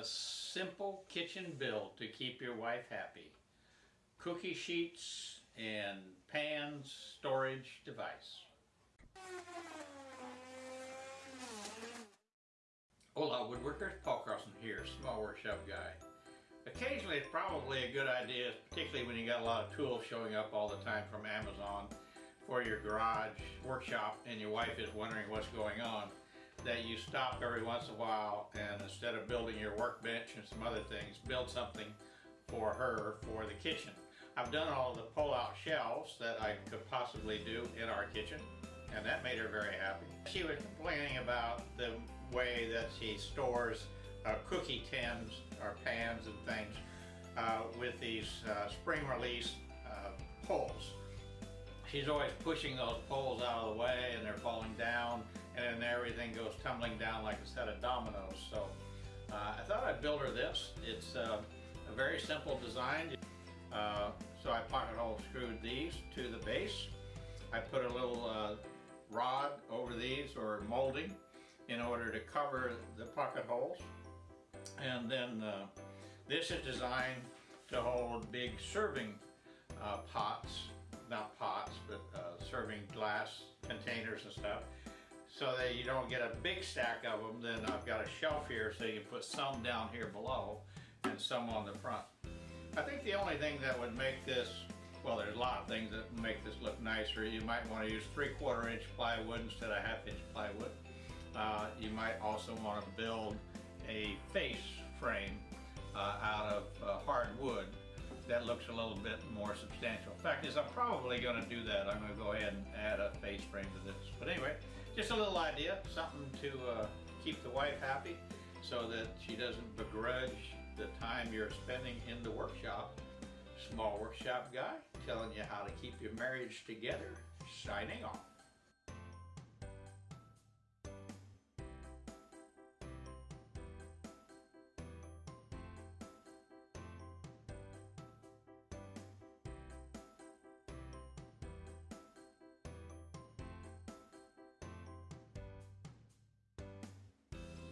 a simple kitchen build to keep your wife happy. Cookie sheets and pans storage device. Hola woodworkers, Paul Carlson here, small workshop guy. Occasionally it's probably a good idea, particularly when you got a lot of tools showing up all the time from Amazon for your garage workshop and your wife is wondering what's going on, that you stop every once in a while and instead of building your workbench and some other things, build something for her for the kitchen. I've done all the pull-out shelves that I could possibly do in our kitchen and that made her very happy. She was complaining about the way that she stores uh, cookie tins or pans and things uh, with these uh, spring release uh, poles. She's always pushing those poles out of the way and they're falling down and everything goes tumbling down like a set of dominoes. So uh, I thought I'd build her this. It's uh, a very simple design. so I pocket hole screwed these to the base. I put a little rod over these or molding in order to cover the pocket holes. And then uh, this is designed to hold big serving uh, pots, not pots, but uh, serving glass containers and stuff. So that you don't get a big stack of them, then I've got a shelf here so you can put some down here below and some on the front. I think the only thing that would make this, well there's a lot of things that make this look nicer. You might want to use three quarter inch plywood instead of half inch plywood. Uh, you might also want to build a face frame uh, out of uh, hardwood that looks a little bit more substantial. In fact is I'm probably going to do that. I'm going to go ahead and add a face frame to this. But anyway, just a little idea, something to uh, keep the wife happy so that she doesn't begrudge the time you're spending in the workshop. Small workshop guy telling you how to keep your marriage together, signing off.